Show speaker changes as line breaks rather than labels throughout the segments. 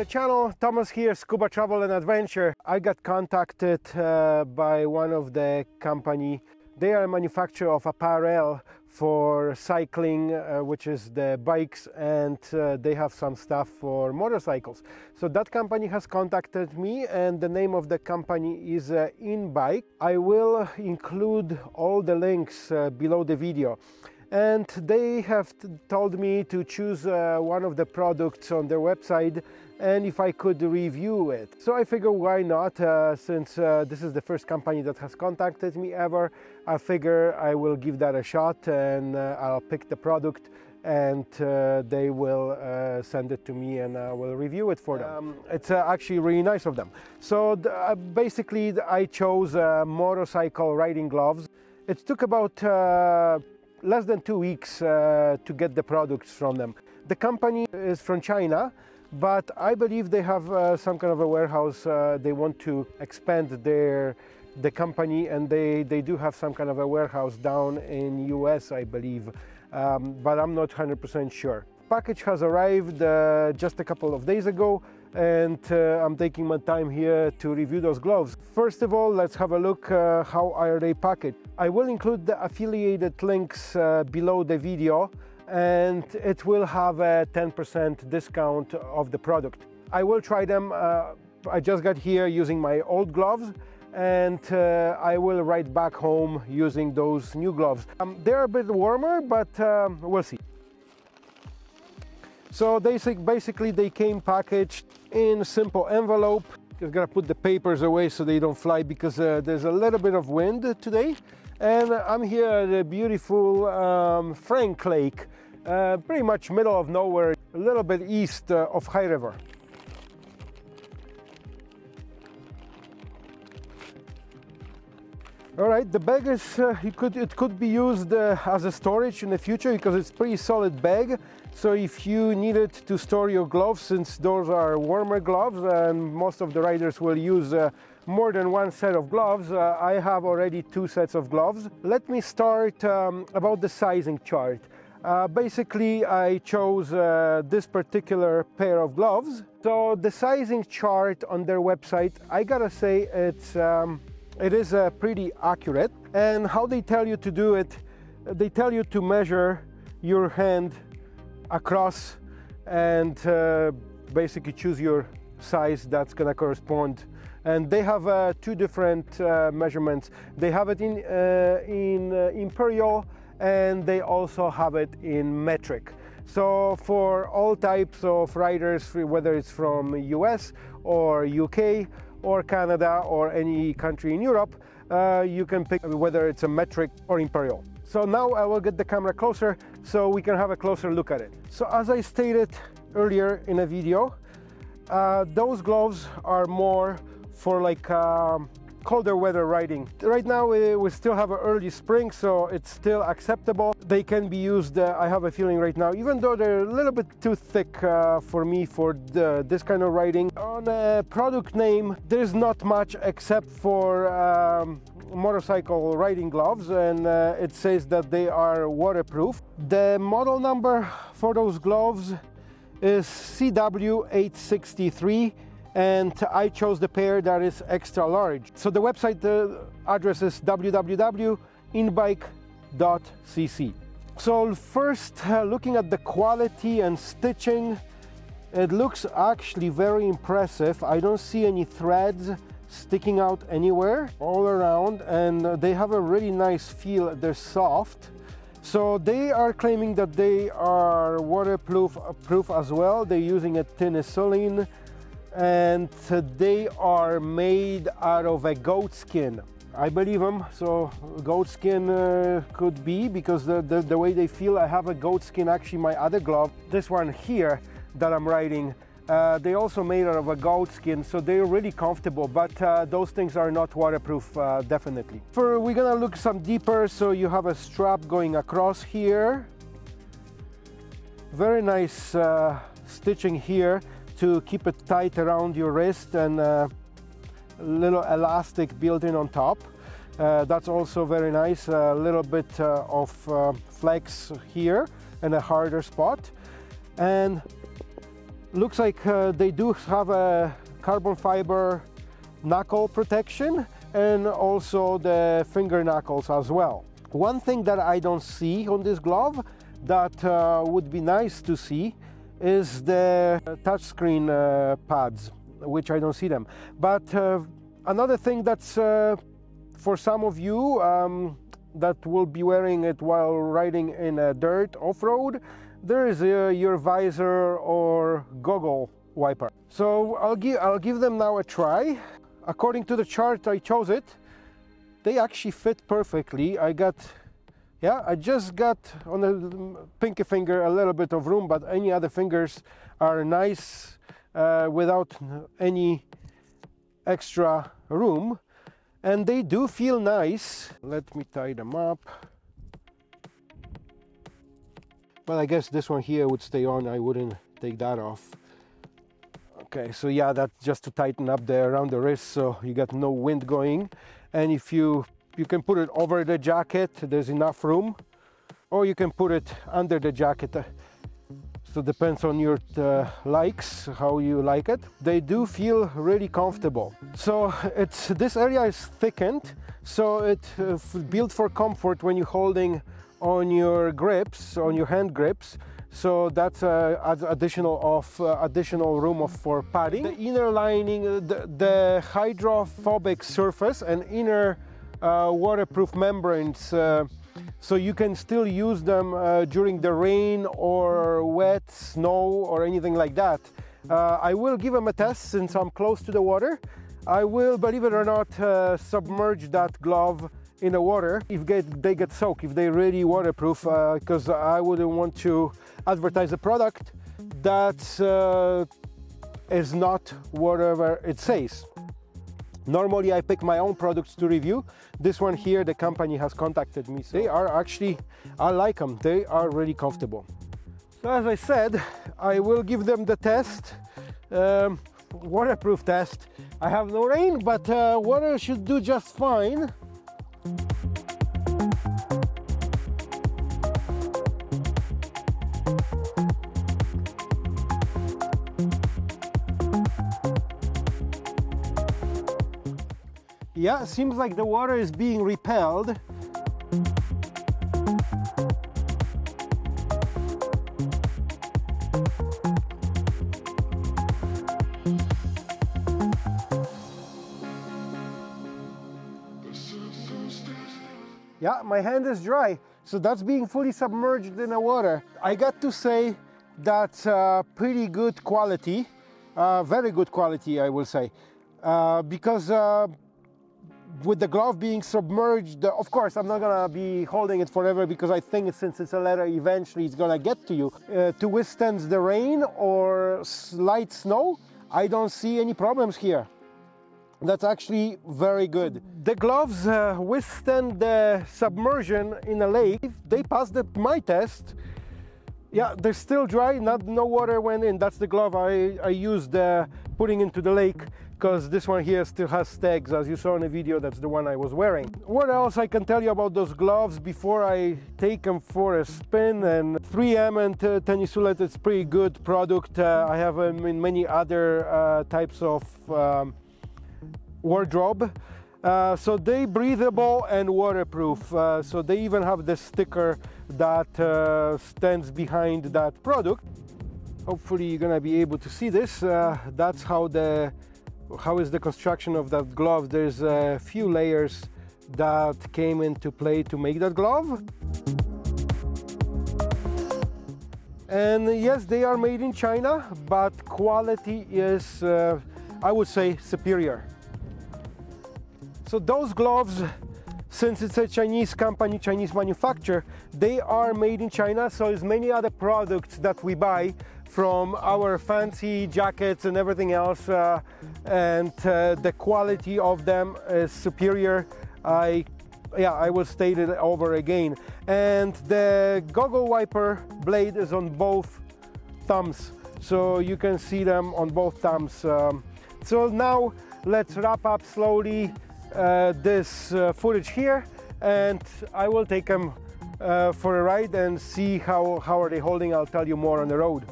the channel. Thomas here, Scuba Travel and Adventure. I got contacted uh, by one of the company. They are a manufacturer of apparel for cycling, uh, which is the bikes, and uh, they have some stuff for motorcycles. So that company has contacted me, and the name of the company is uh, InBike. I will include all the links uh, below the video and they have told me to choose uh, one of the products on their website and if I could review it. So I figure why not, uh, since uh, this is the first company that has contacted me ever, I figure I will give that a shot and uh, I'll pick the product and uh, they will uh, send it to me and I will review it for them. Um, it's uh, actually really nice of them. So the, basically I chose motorcycle riding gloves. It took about less than two weeks uh, to get the products from them. The company is from China, but I believe they have uh, some kind of a warehouse. Uh, they want to expand their the company, and they they do have some kind of a warehouse down in US, I believe, um, but I'm not 100% sure. Package has arrived uh, just a couple of days ago and uh, I'm taking my time here to review those gloves. First of all, let's have a look uh, how are they packaged. I will include the affiliated links uh, below the video and it will have a 10% discount of the product. I will try them. Uh, I just got here using my old gloves and uh, I will ride back home using those new gloves. Um, they're a bit warmer, but um, we'll see. So basically they came packaged in simple envelope. Just gotta put the papers away so they don't fly because uh, there's a little bit of wind today. And I'm here at a beautiful um, Frank Lake, uh, pretty much middle of nowhere, a little bit east uh, of High River. All right, the bag is, uh, it, could, it could be used uh, as a storage in the future because it's pretty solid bag. So if you needed to store your gloves, since those are warmer gloves and most of the riders will use uh, more than one set of gloves, uh, I have already two sets of gloves. Let me start um, about the sizing chart. Uh, basically, I chose uh, this particular pair of gloves. So the sizing chart on their website, I gotta say it's um, it is uh, pretty accurate. And how they tell you to do it, they tell you to measure your hand across and uh, basically choose your size that's gonna correspond. And they have uh, two different uh, measurements. They have it in, uh, in uh, imperial and they also have it in metric. So for all types of riders, whether it's from US or UK, or Canada or any country in Europe, uh, you can pick whether it's a metric or imperial. So now I will get the camera closer so we can have a closer look at it. So as I stated earlier in a video, uh, those gloves are more for like um, colder weather riding. Right now we, still have an early spring, so it's still acceptable. They can be used, uh, I have a feeling right now, even though they're a little bit too thick uh, for me for the, this kind of riding. On a product name, there's not much except for um, motorcycle riding gloves and uh, it says that they are waterproof. The model number for those gloves is CW863 and I chose the pair that is extra large. So the website address is www.inbike.cc. So first, uh, looking at the quality and stitching, it looks actually very impressive. I don't see any threads sticking out anywhere all around and they have a really nice feel. They're soft. So they are claiming that they are waterproof proof as well. They're using a Thinsulate and they are made out of a goat skin. I believe them, so goat skin uh, could be because the, the, the, way they feel, I have a goat skin, actually my other glove, this one here that I'm riding, uh, they also made out of a goat skin, so they're really comfortable, but uh, those things are not waterproof, uh, definitely. For We're gonna look some deeper, so you have a strap going across here. Very nice uh, stitching here to keep it tight around your wrist and a little elastic built in on top. Uh, that's also very nice, a little bit uh, of uh, flex here and a harder spot. And looks like uh, they do have a carbon fiber knuckle protection and also the finger knuckles as well. One thing that I don't see on this glove that uh, would be nice to see is the touchscreen uh, pads, which I don't see them. But uh, another thing that's uh, for some of you um, that will be wearing it while riding in a dirt off-road, there is a, your visor or goggle wiper. So I'll give, I'll give them now a try. According to the chart I chose it, they actually fit perfectly. I got, yeah, I just got on the pinky finger a little bit of room, but any other fingers are nice uh, without any extra room. And they do feel nice. Let me tie them up. Well, I guess this one here would stay on. I wouldn't take that off. Okay, so yeah, that's just to tighten up the around the wrist so you got no wind going. And if you, you can put it over the jacket, there's enough room. Or you can put it under the jacket. So depends on your uh, likes, how you like it. They do feel really comfortable. So it's this area is thickened, so it's uh, built for comfort when you're holding on your grips, on your hand grips. So that's uh, additional of uh, additional room of, for padding. The inner lining, uh, the, the, hydrophobic surface and inner waterproof membranes. Uh, so you can still use them uh, during the rain or wet snow or anything like that. I will give them a test since I'm close to the water. I will, believe it or not, submerge that glove in the water if get, they get soaked, if they're really waterproof, because uh, I wouldn't want to advertise a product that uh, is not whatever it says. Normally I pick my own products to review. This one here, the company has contacted me. They are actually, I like them. They are really comfortable. So as I said, I will give them the test, um, waterproof test. I have no rain, but uh, water should do just fine. Yeah, seems like the water is being repelled. Yeah, my hand is dry, so that's being fully submerged in the water. I got to say that's uh, pretty good quality, uh, very good quality, I will say, uh, because uh, with the glove being submerged, of course, I'm not gonna be holding it forever because I think since it's a leather, eventually it's gonna get to you. Uh, to withstand the rain or light snow, I don't see any problems here. That's actually very good. The gloves uh, withstand the submersion in a lake. They passed the, my test. Yeah, they're still dry, not, no water went in. That's the glove I, I used uh, putting into the lake because this one here still has tags as you saw in the video that's the one I was wearing. What else I can tell you about those gloves before I take them for a spin and 3M and uh, Thinsulate it's pretty good product. Uh, I have them in many other uh, types of um, wardrobe. Uh, so they breathable and waterproof. Uh, so they even have the sticker that uh, stands behind that product. Hopefully you're gonna be able to see this. Uh, that's how the how is the construction of that glove? There's a few layers that came into play to make that glove. And yes, they are made in China, but quality is, uh, I would say, superior. So those gloves, since it's a Chinese company, Chinese manufacturer, they are made in China, so as many other products that we buy from our fancy jackets and everything else uh, and uh, the quality of them is superior. I yeah I will state it over again. And the goggle wiper blade is on both thumbs so you can see them on both thumbs um, so now let's wrap up slowly uh, this uh, footage here and I will take them uh, for a ride and see how, how are they holding. I'll tell you more on the road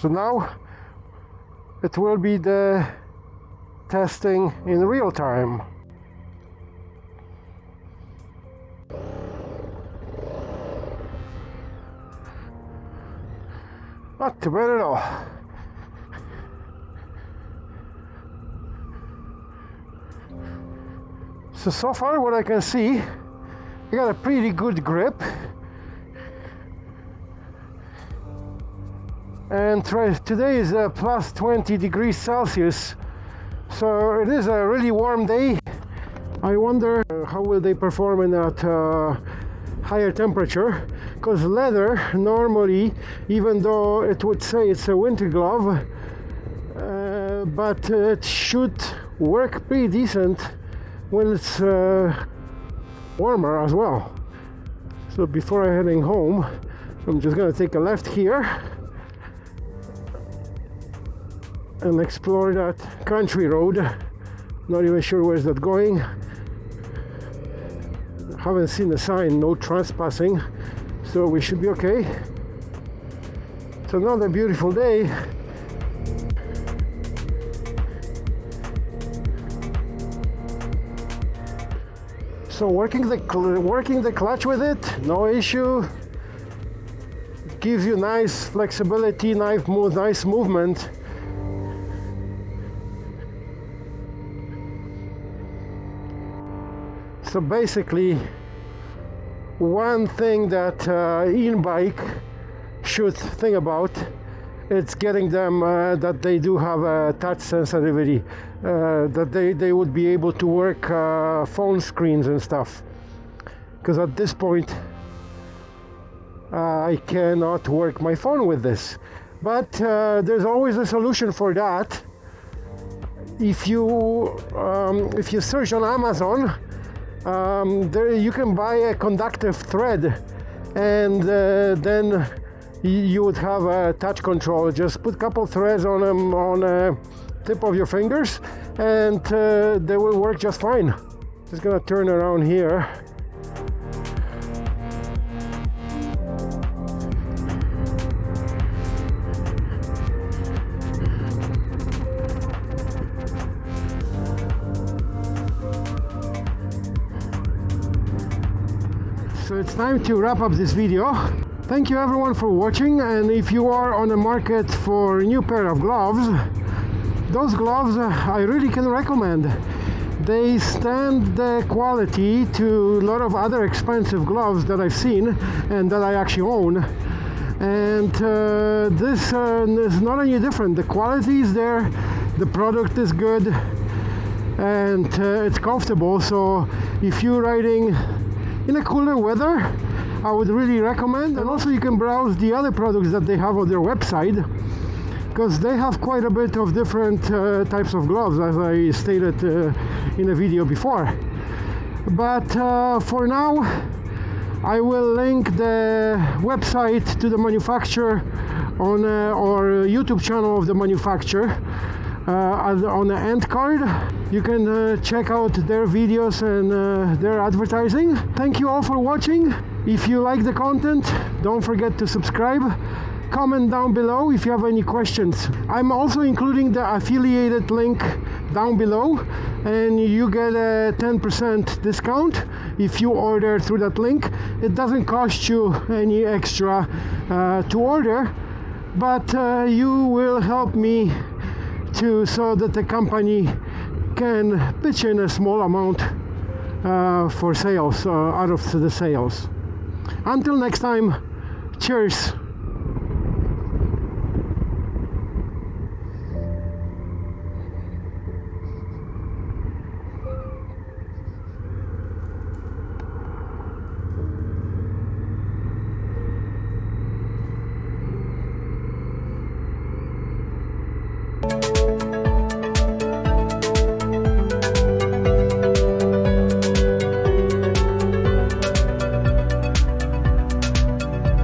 So now it will be the testing in real time. Not too bad at all. So, so far what I can see, I got a pretty good grip. And today is uh, plus 20 degrees Celsius. So it is a really warm day. I wonder uh, how will they perform in that uh, higher temperature because leather normally even though it would say it's a winter glove uh, but it should work pretty decent when it's uh, warmer as well so before I heading home I'm just gonna take a left here and explore that country road. Not even sure where's that going. Haven't seen the sign no trespassing so we should be okay. It's another beautiful day. So working the working the clutch with it no issue. Gives you nice flexibility nice move nice movement so basically one thing that uh, InBike should think about it's getting them uh, that they do have a touch sensitivity uh, that they, they would be able to work uh, phone screens and stuff. Because at this point uh, I cannot work my phone with this. But uh, there's always a solution for that. If you um, if you search on Amazon um, there you can buy a conductive thread and uh, then you would have a touch control. Just put a couple threads on them on a tip of your fingers and uh, they will work just fine. Just gonna turn around here it's time to wrap up this video. Thank you everyone for watching and if you are on the market for a new pair of gloves those gloves uh, I really can recommend. They stand the quality to a lot of other expensive gloves that I've seen and that I actually own. And uh, this uh, is not any different. The quality is there the product is good and uh, it's comfortable. So if you're riding in a cooler weather I would really recommend and also you can browse the other products that they have on their website because they have quite a bit of different uh, types of gloves as I stated uh, in a video before. But uh, for now I will link the website to the manufacturer on uh, our YouTube channel of the manufacturer uh, on the end card you can uh, check out their videos and uh, their advertising. Thank you all for watching. If you like the content don't forget to subscribe. Comment down below if you have any questions. I'm also including the affiliated link down below and you get a 10% discount if you order through that link. It doesn't cost you any extra uh, to order but uh, you will help me to so that the company can pitch in a small amount uh, for sales uh, out of the sales. Until next time cheers